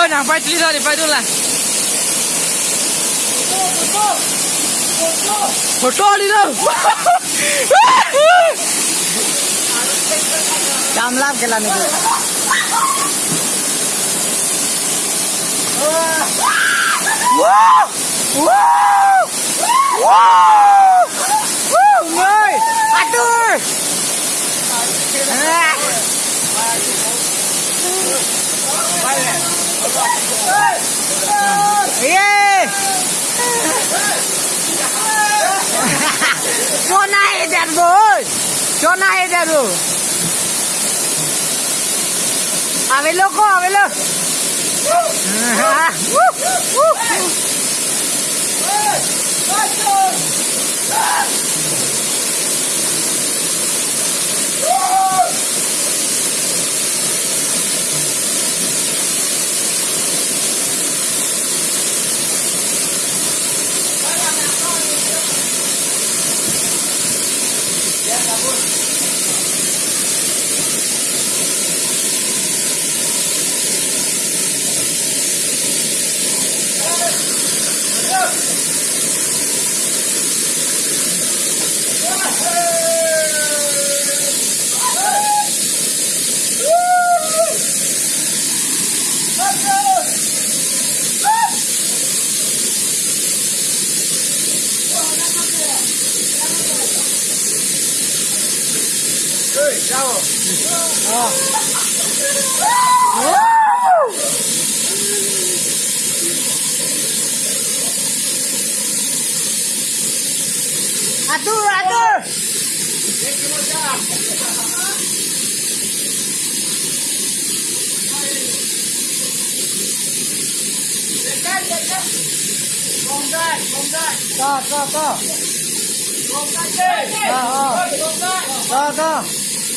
Dona, fai lì, dona, fai là. Portò lì, Dam Wow! Son a ella, A ver, loco, a verlo. lô cô, à về lô. À, woo, woo. Atur, atur. Có, có, có. Ờ, ờ. Có, có.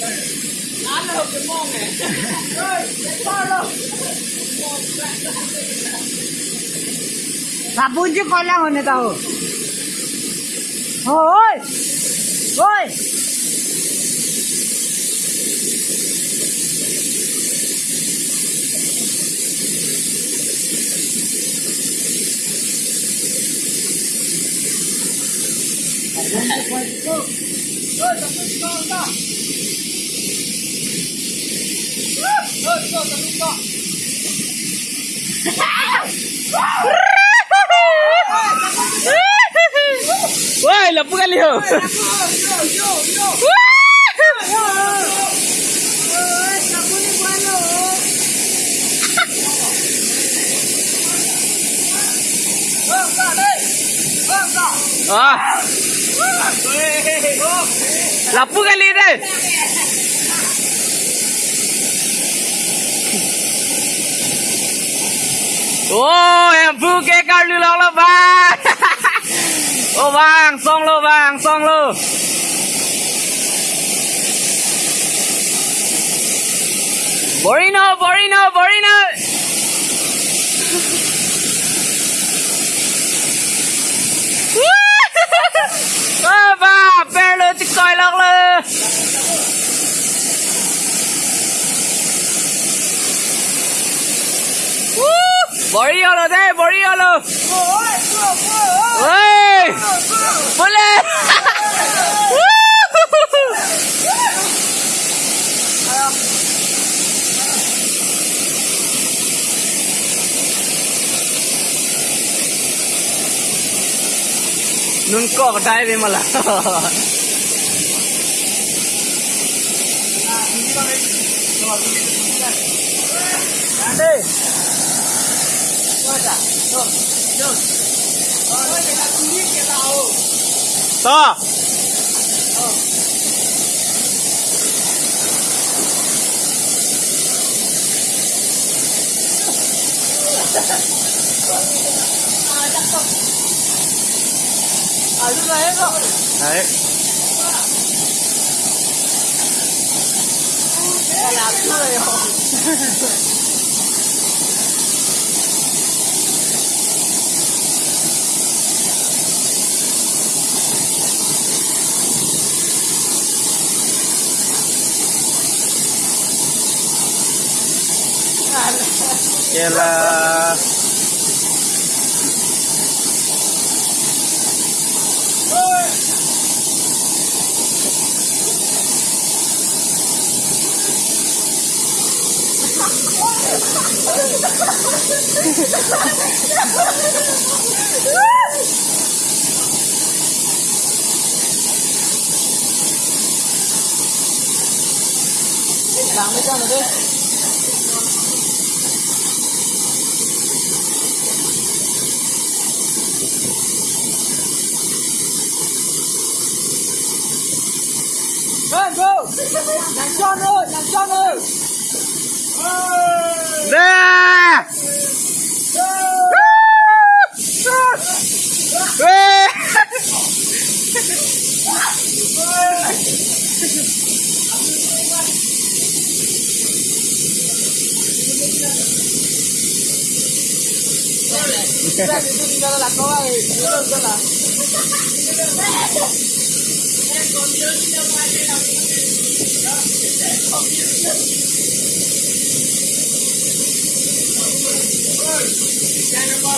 là có kẻ. Sabun chứ con lang hơn tao. Ôi! Ôi! ¡Uy, la puga, Leo! Ah. ¡La puga, líder! Oh, yang buke kali lo lo bang. oh bang, song lo bang, song lo. Borino, Borino, Borino. Moríalo, eh, de, moríalo. ¡Uy! ¡Pule! नुनको हटाए रे मला 走。哎。哎呀，吃了哟。Đấy Là làm chưa rồi. kia là Làm mấy con rồi đi. Vâng, vâng. Làm tròn ơi, làm tròn ơi. nè Ê! Ra Herr Präsident, Herr